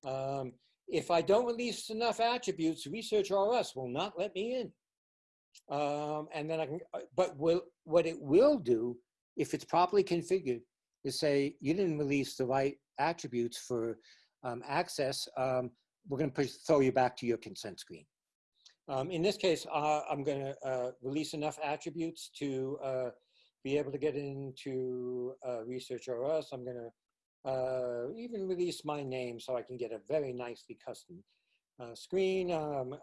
Um, if I don't release enough attributes, Research RS will not let me in. Um, and then I can, uh, but will, what it will do, if it's properly configured, is say you didn't release the right attributes for um, access. Um, we're going to throw you back to your consent screen. Um, in this case, uh, I'm going to uh, release enough attributes to uh, be able to get into uh, Research RS. I'm going to uh, even release my name so I can get a very nicely custom uh, screen. Um,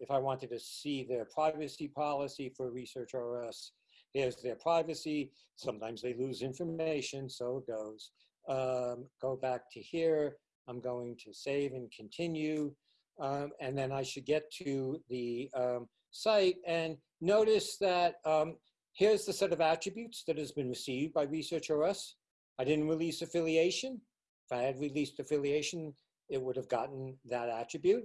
if I wanted to see their privacy policy for Research RS, here's their privacy. Sometimes they lose information, so it goes. Um, go back to here. I'm going to save and continue um, and then I should get to the um, site and notice that um, here's the set of attributes that has been received by Research RS. I didn't release affiliation. If I had released affiliation, it would have gotten that attribute.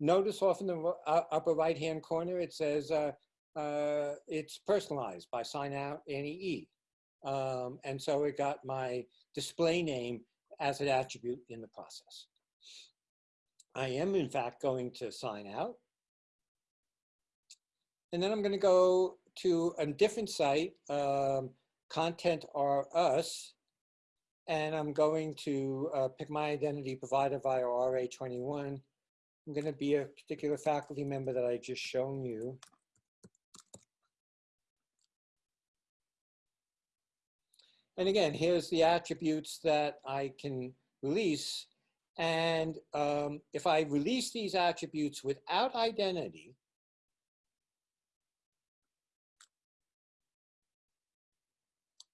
Notice off in the uh, upper right-hand corner, it says uh, uh, it's personalized by sign out NEE. Um, and so it got my display name as an attribute in the process. I am in fact going to sign out. And then I'm going to go to a different site, um, content or us, and I'm going to uh, pick my identity provider via RA21. I'm going to be a particular faculty member that I just shown you. And again, here's the attributes that I can release and um, if I release these attributes without identity,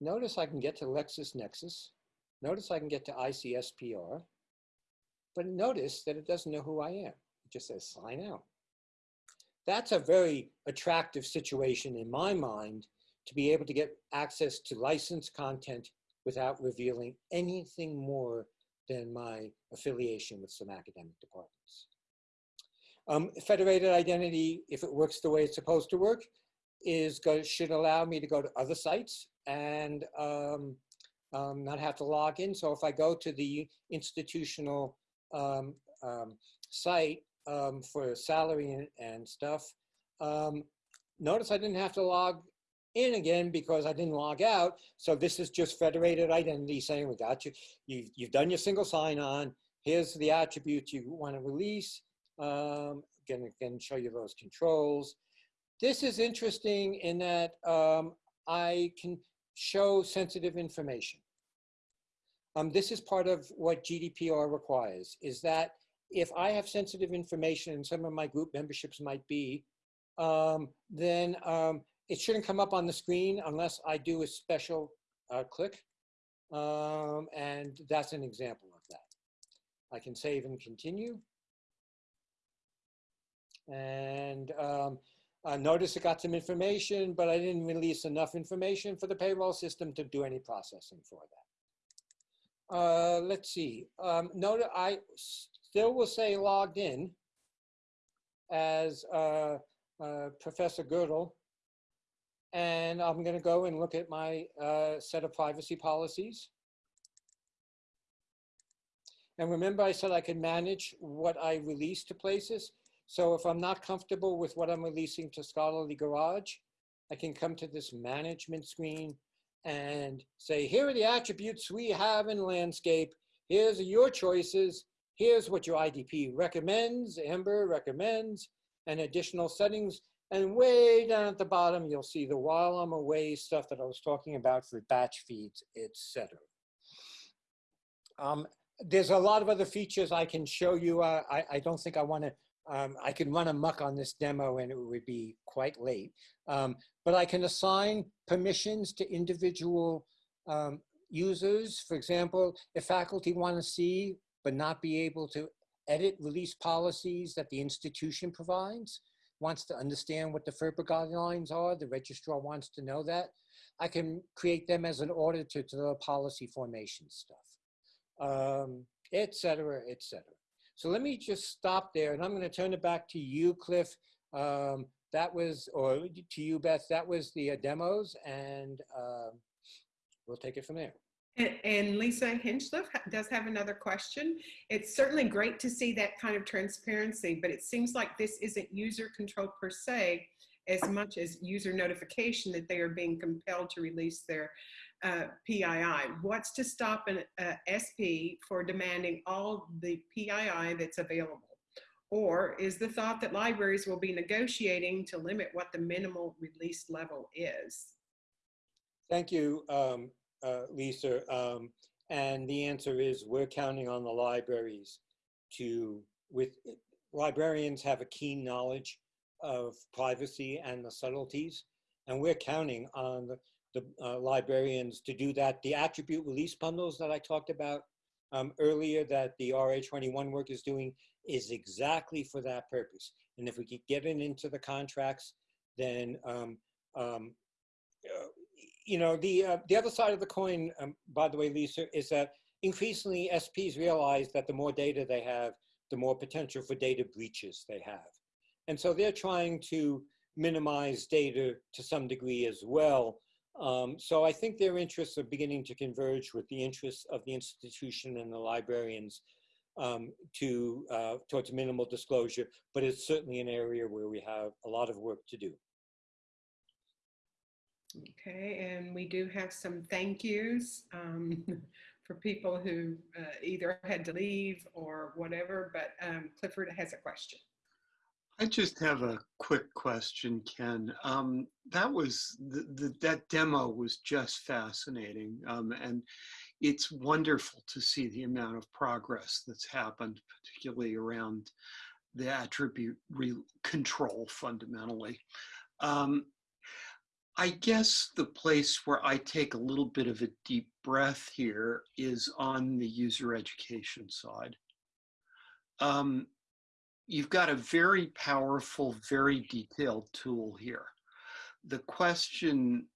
notice I can get to LexisNexis. Notice I can get to ICPSR. But notice that it doesn't know who I am. It just says sign out. That's a very attractive situation in my mind to be able to get access to licensed content without revealing anything more than my affiliation with some academic departments. Um, federated identity, if it works the way it's supposed to work, is go, should allow me to go to other sites and um, um, not have to log in. So if I go to the institutional um, um, site um, for salary and, and stuff, notice I didn't have to log in again because I didn't log out. So this is just federated identity saying we got you. You've, you've done your single sign-on. Here's the attributes you want to release. Um, again, again, show you those controls. This is interesting in that um, I can show sensitive information. Um, this is part of what GDPR requires, is that if I have sensitive information and some of my group memberships might be, um, then um, it shouldn't come up on the screen unless I do a special uh, click. Um, and that's an example of that. I can save and continue. And um, uh, notice it got some information, but I didn't release enough information for the payroll system to do any processing for that. Uh, let's see. Um, note I still will say logged in as uh, uh, Professor Girdle. And I'm going to go and look at my uh, set of privacy policies. And remember I said I could manage what I release to places. So if I'm not comfortable with what I'm releasing to Scholarly Garage, I can come to this management screen and say, here are the attributes we have in landscape. Here's your choices. Here's what your IDP recommends, Amber recommends, and additional settings. And way down at the bottom, you'll see the while I'm away stuff that I was talking about for batch feeds, etc. Um, there's a lot of other features I can show you. Uh, I, I don't think I want to um, I could run amok on this demo and it would be quite late. Um, but I can assign permissions to individual um, users. For example, if faculty want to see but not be able to edit release policies that the institution provides, wants to understand what the FERPA guidelines are, the registrar wants to know that, I can create them as an auditor to the policy formation stuff, um, et cetera, et cetera. So let me just stop there and I'm going to turn it back to you, Cliff. Um, that was, or to you, Beth, that was the uh, demos and uh, we'll take it from there. And, and Lisa Hinchliffe does have another question. It's certainly great to see that kind of transparency, but it seems like this isn't user control per se, as much as user notification that they are being compelled to release their uh, PII. What's to stop an uh, SP for demanding all the PII that's available? Or is the thought that libraries will be negotiating to limit what the minimal release level is? Thank you, um, uh, Lisa. Um, and the answer is we're counting on the libraries to, with librarians have a keen knowledge of privacy and the subtleties, and we're counting on the, the uh, librarians to do that. The attribute release bundles that I talked about um, earlier that the RA21 work is doing is exactly for that purpose. And if we get it into the contracts, then, um, um, uh, you know, the, uh, the other side of the coin, um, by the way, Lisa, is that increasingly SPs realize that the more data they have, the more potential for data breaches they have. And so they're trying to minimize data to some degree as well um, so I think their interests are beginning to converge with the interests of the institution and the librarians um, to uh, towards minimal disclosure, but it's certainly an area where we have a lot of work to do. Okay, and we do have some thank yous um, for people who uh, either had to leave or whatever, but um, Clifford has a question. I just have a quick question, Ken. Um, that was the, the, that demo was just fascinating, um, and it's wonderful to see the amount of progress that's happened, particularly around the attribute control fundamentally. Um, I guess the place where I take a little bit of a deep breath here is on the user education side. Um, you've got a very powerful, very detailed tool here. The question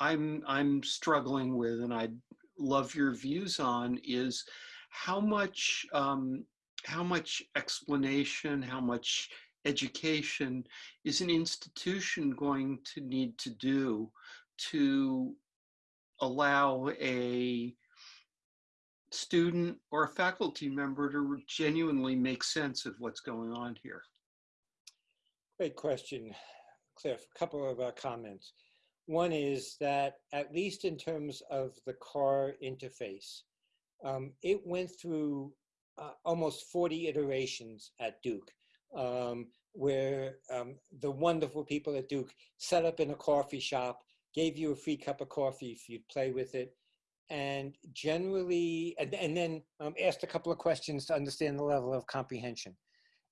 I'm, I'm struggling with and I'd love your views on is how much, um, how much explanation, how much education is an institution going to need to do to allow a student or a faculty member to genuinely make sense of what's going on here? Great question, Cliff. A couple of uh, comments. One is that at least in terms of the CAR interface, um, it went through uh, almost 40 iterations at Duke, um, where um, the wonderful people at Duke set up in a coffee shop, gave you a free cup of coffee if you'd play with it, and generally, and, and then um, asked a couple of questions to understand the level of comprehension.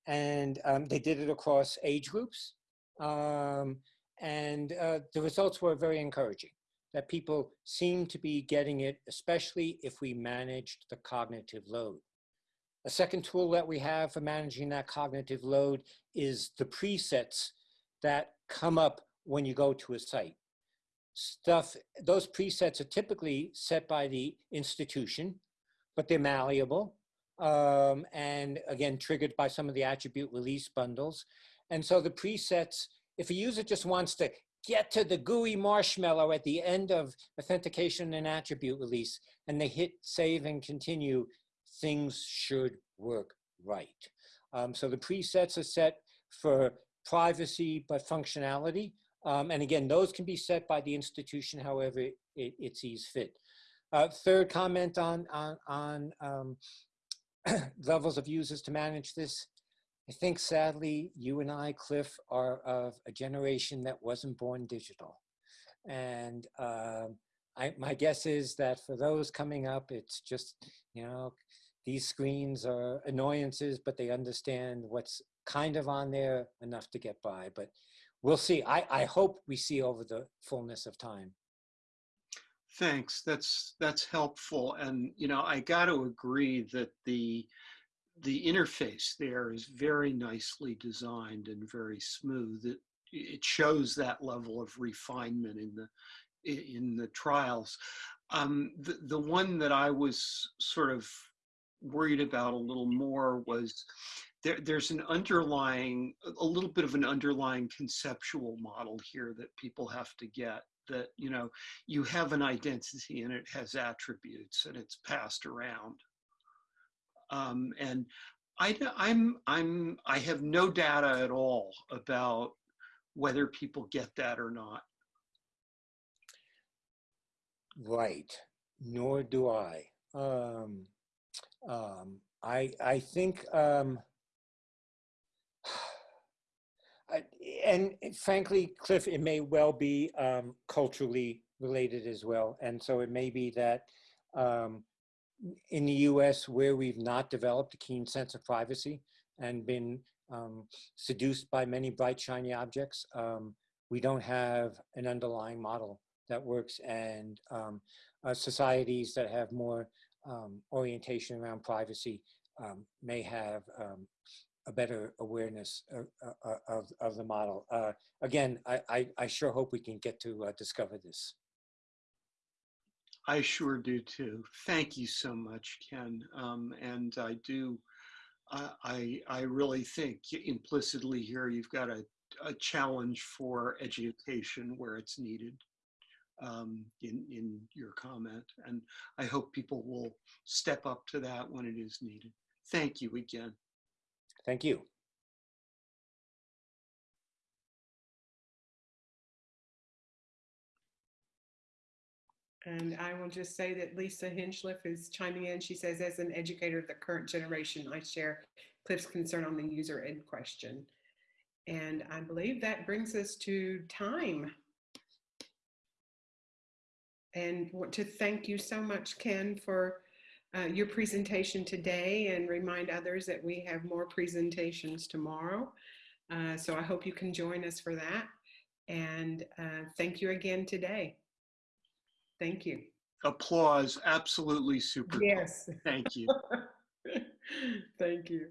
And um, they did it across age groups. Um, and uh, the results were very encouraging that people seem to be getting it, especially if we managed the cognitive load. A second tool that we have for managing that cognitive load is the presets that come up when you go to a site. Stuff, those presets are typically set by the institution, but they're malleable. Um, and again, triggered by some of the attribute release bundles. And so the presets, if a user just wants to get to the GUI marshmallow at the end of authentication and attribute release, and they hit save and continue, things should work right. Um, so the presets are set for privacy, but functionality. Um, and again, those can be set by the institution however it, it sees fit. Uh, third comment on, on, on um, levels of users to manage this. I think sadly, you and I, Cliff, are of a generation that wasn't born digital. And um, I, my guess is that for those coming up, it's just, you know, these screens are annoyances, but they understand what's kind of on there enough to get by. But we'll see. I, I hope we see over the fullness of time. Thanks. That's that's helpful. And you know, I got to agree that the the interface there is very nicely designed and very smooth. It it shows that level of refinement in the in the trials. Um, the the one that I was sort of worried about a little more was there, there's an underlying, a little bit of an underlying conceptual model here that people have to get that, you know, you have an identity and it has attributes and it's passed around. Um, and I, I'm, I'm, I have no data at all about whether people get that or not. Right, nor do I. Um, um, I, I think, um, and frankly, Cliff, it may well be um, culturally related as well. And so it may be that um, in the US, where we've not developed a keen sense of privacy and been um, seduced by many bright, shiny objects, um, we don't have an underlying model that works. And um, uh, societies that have more um, orientation around privacy may have a better awareness of, uh, of, of the model. Uh, again, I, I, I, sure hope we can get to uh, discover this. I sure do too. Thank you so much, Ken. Um, and I do, I, I really think implicitly here you've got a, a challenge for education where it's needed um, in, in your comment. And I hope people will step up to that when it is needed. Thank you again. Thank you. And I will just say that Lisa Hinchliffe is chiming in. She says, as an educator of the current generation, I share Cliff's concern on the user ed question. And I believe that brings us to time. And want to thank you so much, Ken, for uh, your presentation today and remind others that we have more presentations tomorrow. Uh, so I hope you can join us for that. And uh, thank you again today. Thank you. Applause, absolutely super. Yes. Thank you. thank you.